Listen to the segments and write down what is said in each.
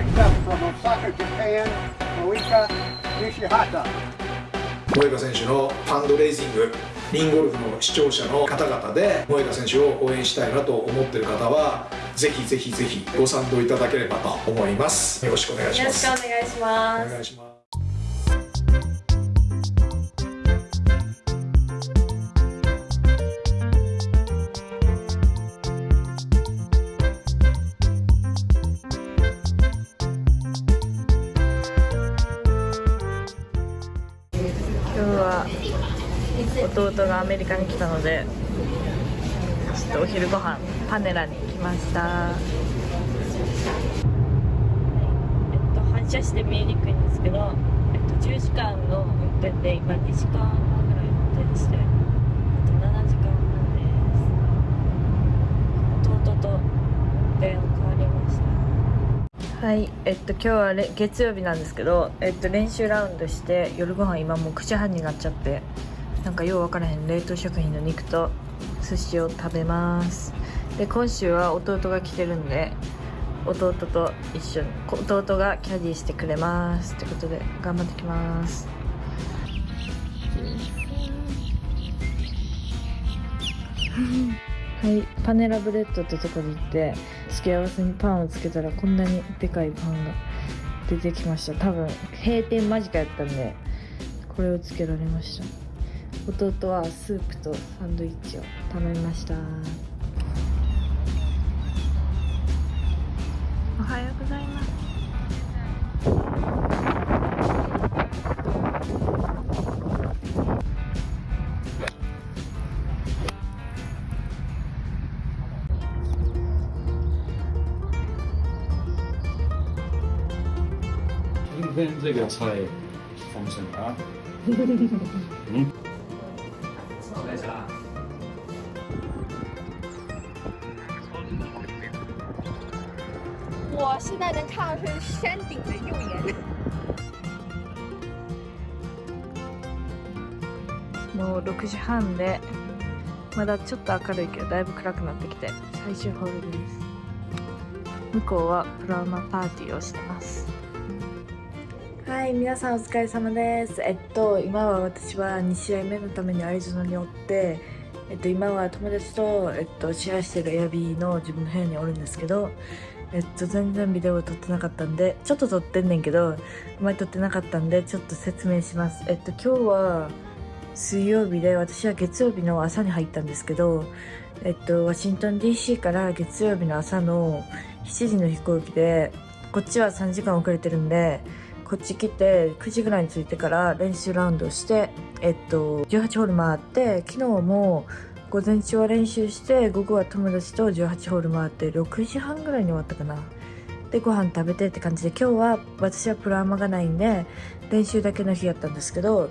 Next up from Osaka, Japan, Moika Nishihata. 萌歌選手のファンドレイジングリンゴルフの視聴者の方々で萌歌選手を応援したいなと思っている方はぜひぜひぜひご賛同いただければと思います。よろしくお願いしよろしますくお願いします。お願いします弟がアメリカに来たのでちょっとお昼ご飯パネラに来ました。えっと反射して見えにくいんですけど、えっと、10時間の運転で今2時間半ぐらい運転してあと7時間半です。弟と運転を変わりましたはい、えっと今日はれ月曜日なんですけど、えっと練習ラウンドして夜ご飯今もう9時半になっちゃってなんかようわからへん冷凍食品の肉と寿司を食べます。で今週は弟が来てるんで弟と一緒にこ弟がキャディーしてくれます。ってことで頑張ってきます。はいパネラブレッドってとこに行って付け合わせにパンをつけたらこんなにでかいパンが出てきました。多分閉店間近やったんでこれをつけられました。弟はスープとサンドイッチを頼みました。おはようございます。这个菜丰盛啊。嗯。我现在能看到是山顶的右眼。もう6時半でまだちょっと明るいけどだいぶ暗くなってきて最終ホールです向こうはプラウマパーティーをしてますはい皆さんお疲れ様です。えっと今は私は2試合目のためにアリゾナにおってえっと今は友達と、えっと、シェアしてるエアビーの自分の部屋におるんですけどえっと全然ビデオ撮ってなかったんでちょっと撮ってんねんけどあまり撮ってなかったんでちょっと説明します。えっと今日は水曜日で私は月曜日の朝に入ったんですけど、えっと、ワシントン DC から月曜日の朝の7時の飛行機でこっちは3時間遅れてるんでこっち来て9時ぐらいに着いてから練習ラウンドして、えっと、18ホール回って昨日も午前中は練習して午後は友達と18ホール回って6時半ぐらいに終わったかな。でご飯食べてって感じで今日は私はプラーマがないんで練習だけの日やったんですけど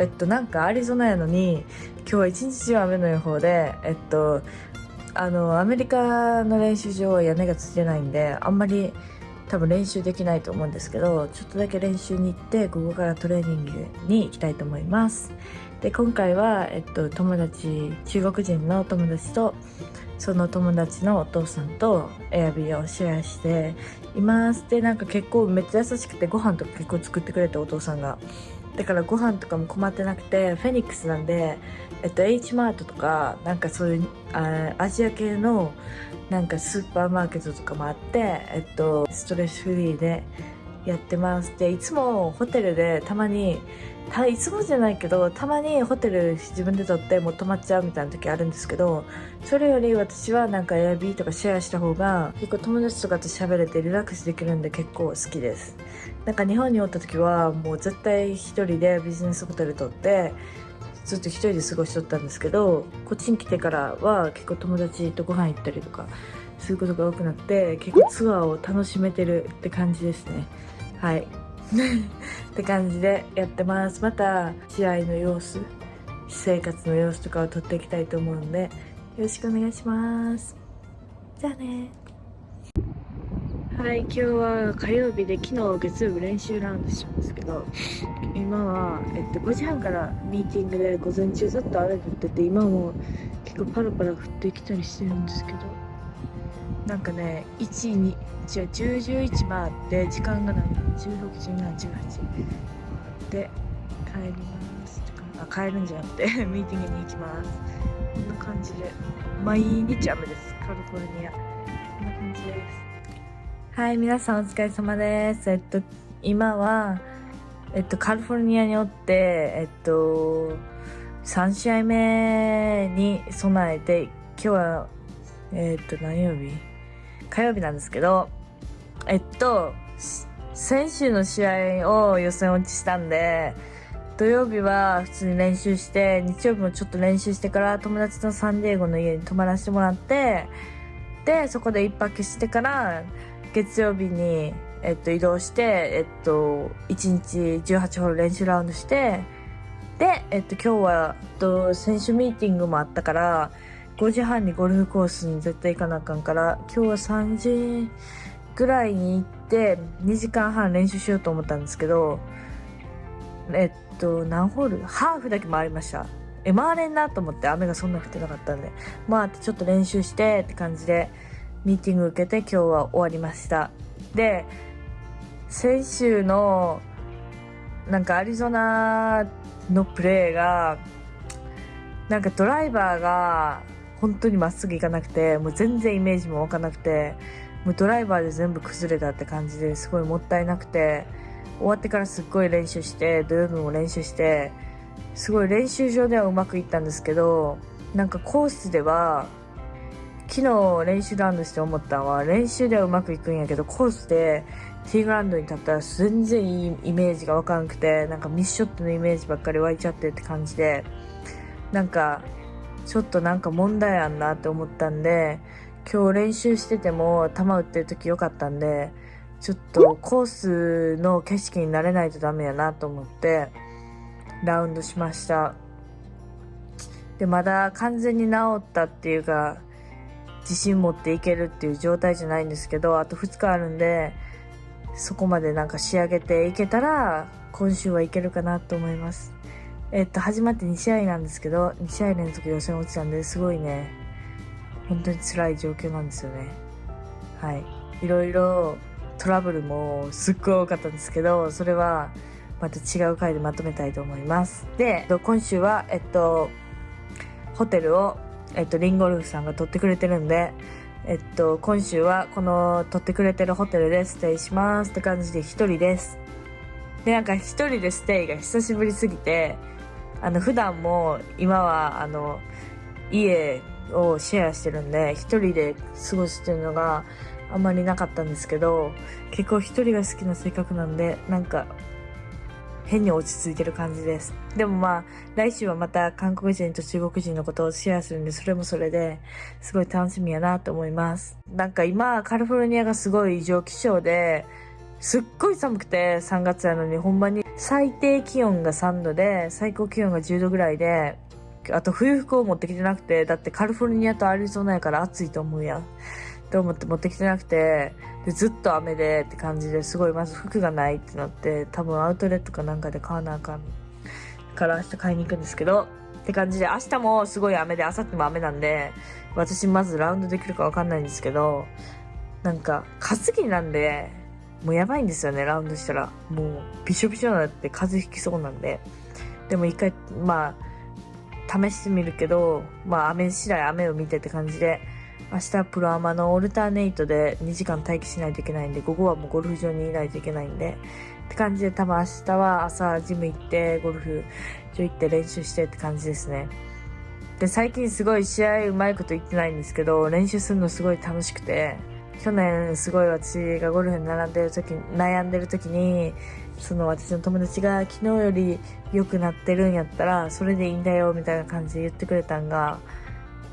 えっとなんかアリゾナやのに今日は一日中雨の予報でえっとあのアメリカの練習場は屋根がついてないんであんまり多分練習できないと思うんですけどちょっとだけ練習に行って午後からトレーニングに行きたいと思います。で今回は、えっと、友達中国人の友達とその友達のお父さんとエアビーをシェアしています。でなんか結構めっちゃ優しくてご飯とか結構作ってくれてお父さんが。だからご飯とかも困ってなくてフェニックスなんで、えっと、H マートとかなんかそういうあアジア系のなんかスーパーマーケットとかもあって、えっと、ストレスフリーでやってます。でいつもホテルでたまにたいつもじゃないけどたまにホテル自分で取ってもう泊まっちゃうみたいな時あるんですけどそれより私はなんかエアビーとかシェアした方が結構友達とかと喋れてリラックスできるんで結構好きです。なんか日本におった時はもう絶対一人でビジネスホテル取ってずっと一人で過ごしとったんですけどこっちに来てからは結構友達とご飯行ったりとかすることが多くなって結構ツアーを楽しめてるって感じですね。はい。って感じでやってます。また試合の様子私生活の様子とかを撮っていきたいと思うんでよろしくお願いします。じゃあね。はい今日は火曜日で昨日月曜日練習ラウンドしたんですけど今は、えっと、5時半からミーティングで午前中ずっと雨降ってて今も結構パラパラ降ってきたりしてるんですけどなんかね1、2一応10、11回って時間がない。16、17、18で帰ります。あ帰るんじゃなくて ミーティングに行きます。こんな感じで。毎日雨です。カリフォルニア。こんな感じです。はい皆さんお疲れ様です。えっと今はえっとカリフォルニアにおってえっと3試合目に備えて今日はえっと何曜日？火曜日なんですけどえっと先週の試合を予選落ちしたんで土曜日は普通に練習して日曜日もちょっと練習してから友達のサンディエゴの家に泊まらせてもらってでそこで一泊してから月曜日に、えっと、移動して、えっと、1日18ホール練習ラウンドしてで、えっと、今日は、えっと、選手ミーティングもあったから5時半にゴルフコースに絶対行かなあかんから今日は3時ぐらいに行って2時間半練習しようと思ったんですけどえっと何ホール？ハーフだけ回りました。え回れんなと思って雨がそんな降ってなかったんで回ってちょっと練習してって感じでミーティング受けて今日は終わりました。で先週のなんかアリゾナのプレーがなんかドライバーが本当にまっすぐ行かなくてもう全然イメージも湧かなくてもうドライバーで全部崩れたって感じですごいもったいなくて終わってからすっごい練習して土曜日も練習してすごい練習場ではうまくいったんですけどなんかコースでは昨日練習ラウンドして思ったのは練習ではうまくいくんやけどコースでティーグラウンドに立ったら全然いいイメージがわからなくてなんかミスショットのイメージばっかり湧いちゃってって感じでなんかちょっとなんか問題あんなって思ったんで今日練習してても球打ってる時良かったんでちょっとコースの景色になれないとダメやなと思ってラウンドしました。でまだ完全に治ったっていうか自信持っていけるっていう状態じゃないんですけどあと2日あるんでそこまでなんか仕上げていけたら今週はいけるかなと思います。えっと始まって2試合なんですけど2試合連続予選落ちたんですごいね本当に辛い状況なんですよね。はい。いろいろトラブルもすっごい多かったんですけどそれはまた違う回でまとめたいと思います。で今週はえっとホテルをえっとリンゴルフさんが取ってくれてるんでえっと今週はこの取ってくれてるホテルでステイしますって感じで一人です。でなんか一人でステイが久しぶりすぎてあの普段も今はあの家をシェアしてるんで一人で過ごすっていうのがあんまりなかったんですけど結構一人が好きな性格なんでなんか変に落ち着いてる感じです。でもまあ来週はまた韓国人と中国人のことをシェアするんでそれもそれですごい楽しみやなと思います。なんか今カリフォルニアがすごい異常気象ですっごい寒くて3月やのに。ほんまに最低気温が3度で最高気温が10度ぐらいであと冬服を持ってきてなくてだってカリフォルニアとアリゾナやから暑いと思うやん。って思って持ってきてなくてでずっと雨でって感じですごいまず服がないってなって多分アウトレットかなんかで買わなあかんから明日買いに行くんですけどって感じで明日もすごい雨で明後日も雨なんで私まずラウンドできるかわかんないんですけどなんか担ぎなんでもうやばいんですよねラウンドしたら。もうびしょびしょになって風邪ひきそうなんで。でも一回まあ試してみるけどまあ雨次第雨を見てって感じで明日はプロアマのオルターネイトで2時間待機しないといけないんで午後はもうゴルフ場にいないといけないんでって感じで多分明日は朝ジム行ってゴルフ場行って練習してって感じですね。で最近すごい試合うまいこと言ってないんですけど練習するのすごい楽しくて去年すごい私がゴルフに並んでる時悩んでる時にその私の友達が昨日より良くなってるんやったらそれでいいんだよみたいな感じで言ってくれたんが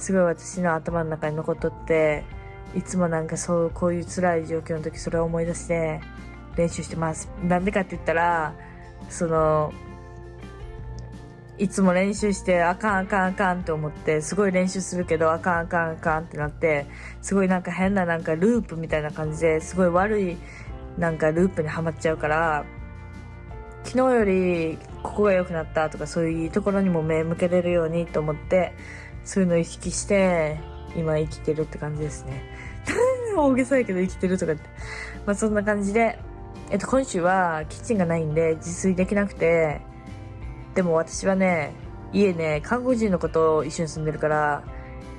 すごい私の頭の中に残っとっていつもなんかそうこういう辛い状況の時それを思い出して練習してます。なんでかって言ったらそのいつも練習してあかんあかんあかんって思ってすごい練習するけどあかんあかんあかんってなってすごいなんか変ななんかループみたいな感じですごい悪いなんかループにはまっちゃうから昨日よりここが良くなったとかそういうところにも目向けれるようにと思ってそういうのを意識して今生きてるって感じですね 大げさやけど生きてるとかって。まあそんな感じで、えっと今週はキッチンがないんで自炊できなくて、でも私はね、家ね、韓国人の子と一緒に住んでるから、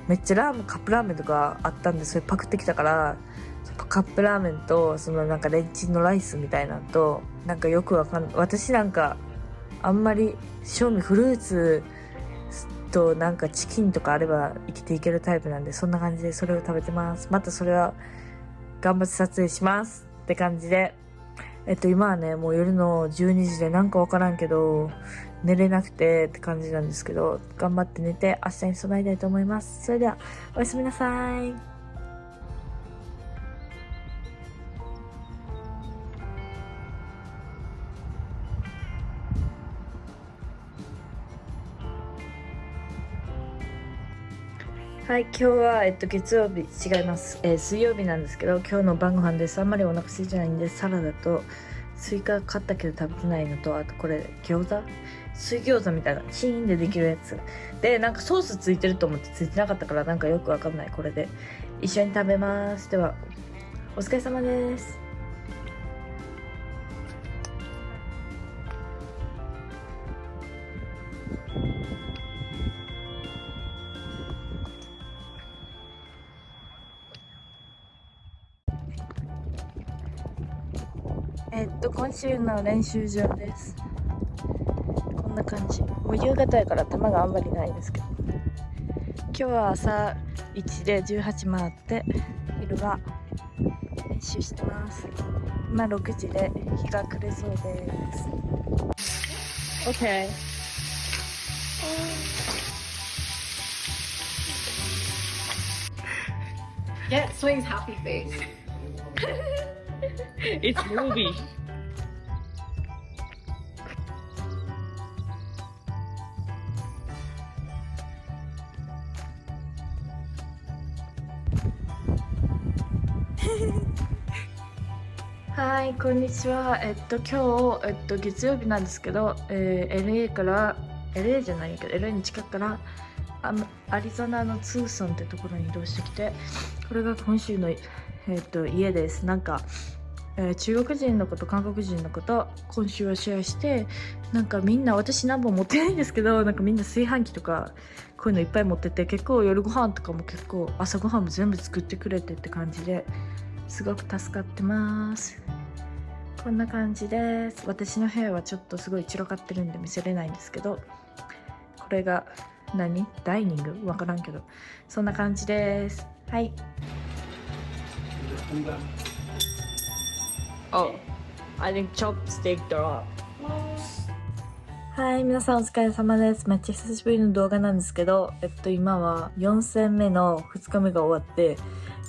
めっちゃラーメン、カップラーメンとかあったんで、それパクってきたから、カップラーメンと、そのなんかレンチンのライスみたいなのと、なんかよくわかん私なんか、あんまり、正味フルーツとなんかチキンとかあれば生きていけるタイプなんで、そんな感じでそれを食べてます。またそれは頑張って撮影しますって感じで、えっと今はね、もう夜の12時でなんかわからんけど、寝れなくてって感じなんですけど、頑張って寝て明日に備えたいと思います。それでは、おやすみなさい。はい、今日は、えっと、月曜日、違います。えー水曜日なんですけど、今日の晩ご飯です。あんまりお腹空いてないんで、サラダと、スイカ買ったけど食べてないのと、あとこれ、餃子？水餃子みたいな、チーンでできるやつ。で、なんかソースついてると思ってついてなかったから、なんかよくわかんない、これで。一緒に食べます。では、お疲れ様です。と、今週の練習場です。こんな感じ。もう夕方やから球があんまりないですけど。今日は朝1で18回って、昼は練習してます。今6時で日が暮れそうです。OK。Get Swing's happy face. It's movie. こんにちは。えっと、今日、えっと、月曜日なんですけど、えー LA から、LA じゃないけど、LA に近くから、あのアリゾナのツーソンってところに移動してきて、これが今週の、えっと、家です。なんか、えー中国人の子と韓国人の子と今週はシェアしてなんかみんな私何本持ってないんですけどなんかみんな炊飯器とかこういうのいっぱい持ってて結構夜ご飯とかも結構朝ご飯も全部作ってくれてって感じですごく助かってますこんな感じです。私の部屋はちょっとすごい散らかってるんで見せれないんですけどこれが何？ダイニング？わからんけど。そんな感じです。はい。Oh. はい、皆さんお疲れ様です。めっちゃ久しぶりの動画なんですけど、えっと今は4戦目の2日目が終わって、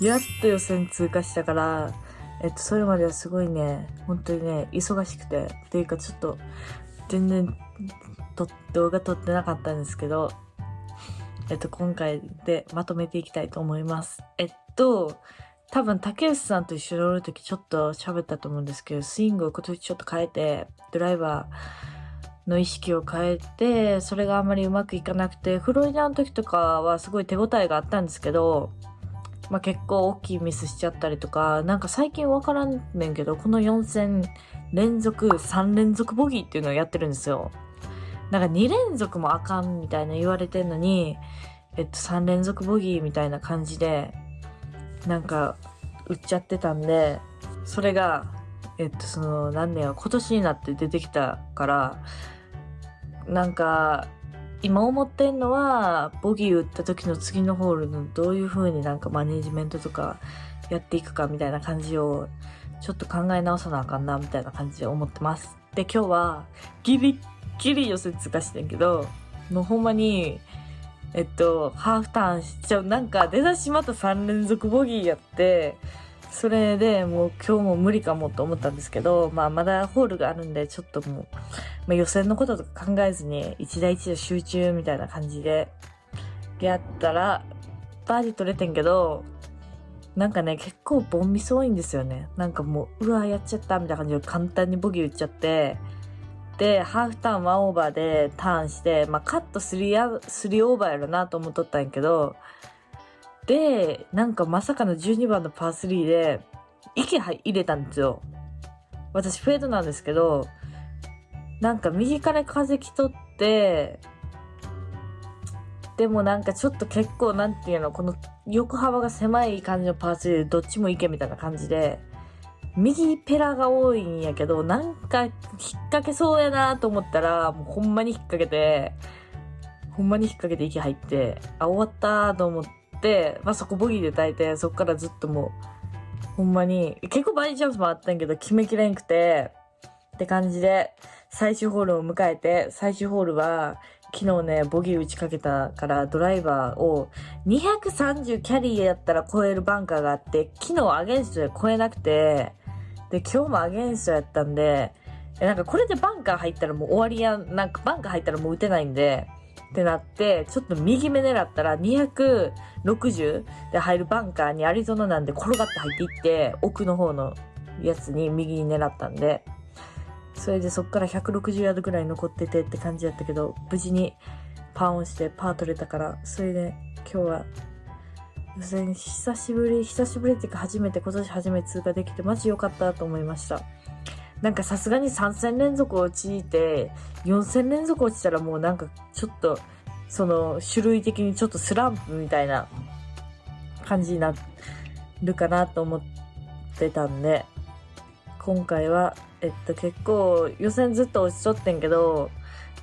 やっと予選通過したから、えっとそれまではすごいね、本当にね、忙しくて、っていうかちょっと全然と動画撮ってなかったんですけど、えっと今回でまとめていきたいと思います。えっと、多分竹内さんと一緒におるときちょっと喋ったと思うんですけど、スイングを今年ちょっと変えて、ドライバーの意識を変えて、それがあんまりうまくいかなくて、フロリダの時とかはすごい手応えがあったんですけど、まあ結構大きいミスしちゃったりとか、なんか最近わからんねんけど、この4戦連続、3連続ボギーっていうのをやってるんですよ。なんか2連続もあかんみたいな言われてんのに、えっと3連続ボギーみたいな感じで、なんか、売っちゃってたんで、それが、えっと、その、何年は今年になって出てきたから、なんか、今思ってんのは、ボギー打った時の次のホールのどういう風になんかマネジメントとかやっていくかみたいな感じを、ちょっと考え直さなあかんな、みたいな感じで思ってます。で、今日は、ギリッギリ予選通過してんけど、もうほんまに、えっと、ハーフターンしちゃう。なんか、出だしまた3連続ボギーやって、それでもう今日も無理かもと思ったんですけど、まあまだホールがあるんで、ちょっともう、まあ、予選のこととか考えずに、一打一打集中みたいな感じで、やったら、バーディー取れてんけど、なんかね、結構ボンミス多いんですよね。なんかもう、うわ、やっちゃったみたいな感じで簡単にボギー打っちゃって、で、ハーフターン1オーバーでターンして、まあカット3 3オーバーやろなと思っとったんやけど、で、なんかまさかの12番のパー3で、息入れたんですよ。私フェードなんですけど、なんか右から風来とって、でもなんかちょっと結構なんていうの、この横幅が狭い感じのパー3でどっちも行けみたいな感じで、右ペラが多いんやけど、なんか引っ掛けそうやなと思ったら、もうほんまに引っ掛けて、ほんまに引っ掛けて息入って、あ、終わったと思って、まあそこボギーで耐えて、そこからずっともう、ほんまに、結構バーディーチャンスもあったんやけど、決めきれんくて、って感じで、最終ホールを迎えて、最終ホールは、昨日ね、ボギー打ちかけたから、ドライバーを230キャリーやったら超えるバンカーがあって、昨日アゲンストで超えなくて、で、今日もアゲンストやったんで、なんかこれでバンカー入ったらもう終わりや、なんかバンカー入ったらもう打てないんで、ってなって、ちょっと右目狙ったら260で入るバンカーにアリゾナなんで転がって入っていって、奥の方のやつに右に狙ったんで、それでそっから160ヤードぐらい残っててって感じやったけど、無事にパーオンしてパー取れたから、それで今日は、予選久しぶり、久しぶりっていうか初めて、今年初めて通過できてマジ良かったと思いました。なんかさすがに3戦連続落ちて、4戦連続落ちたらもうなんかちょっと、その種類的にちょっとスランプみたいな感じになるかなと思ってたんで、今回は、えっと結構予選ずっと落ちとってんけど、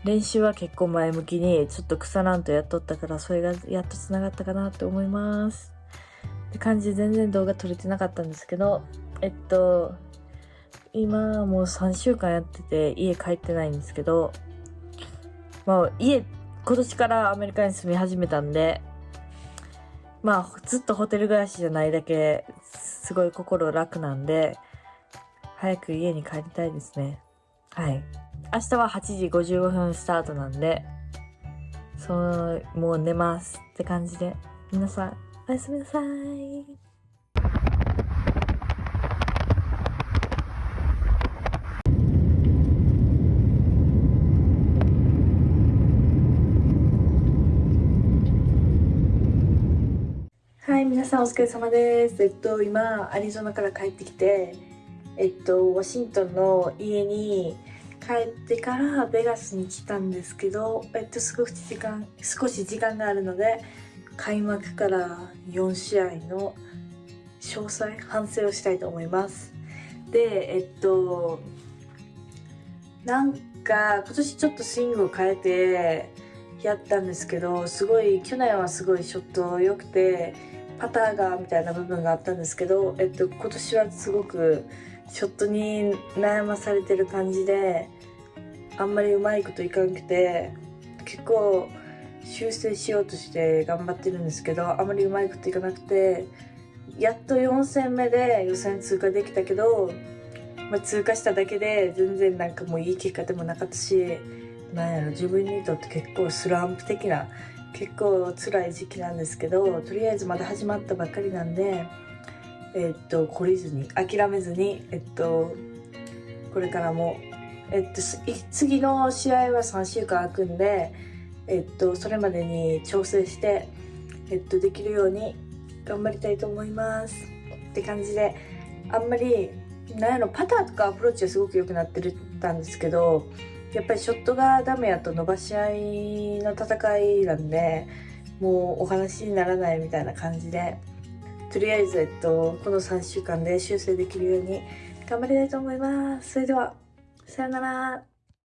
練習は結構前向きにちょっと腐らんとやっとったから、それがやっと繋がったかなって思います。って感じで全然動画撮れてなかったんですけど、えっと、今もう3週間やってて家帰ってないんですけど、まあ家、今年からアメリカに住み始めたんで、まあずっとホテル暮らしじゃないだけ、すごい心楽なんで、早く家に帰りたいですね。はい。明日は8時55分スタートなんで、その、もう寝ますって感じで、皆さん、おやすみなさい。い、皆さんお疲れ様です。えっと、今、アリゾナから帰ってきて、えっと、ワシントンの家に帰ってからベガスに来たんですけど、えっと、少し時間、少し時間があるので、開幕から4試合の詳細、反省をしたいと思います。で、えっと、なんか、今年ちょっとスイングを変えて、やったんですけど、すごい、去年はすごいショット良くて、パターがみたいな部分があったんですけど、えっと、今年はすごくショットに悩まされてる感じで、あんまりうまいこといかなくて、結構修正しようとして頑張ってるんですけど、あまりうまいこといかなくて、やっと4戦目で予選通過できたけど、まあ、通過しただけで全然なんかもういい結果でもなかったし、なんやろ、自分にとって結構スランプ的な結構辛い時期なんですけどとりあえずまだ始まったばっかりなんでえっと懲りずに諦めずにえっとこれからもえっと次の試合は3週間空くんでえっとそれまでに調整してえっとできるように頑張りたいと思います。って感じであんまりなんやろパターとかアプローチはすごく良くなってるたんですけどやっぱりショットがダメやと伸ばし合いの戦いなんでもうお話にならないみたいな感じでとりあえず、えっと、この3週間で修正できるように頑張りたいと思います。それではさよなら。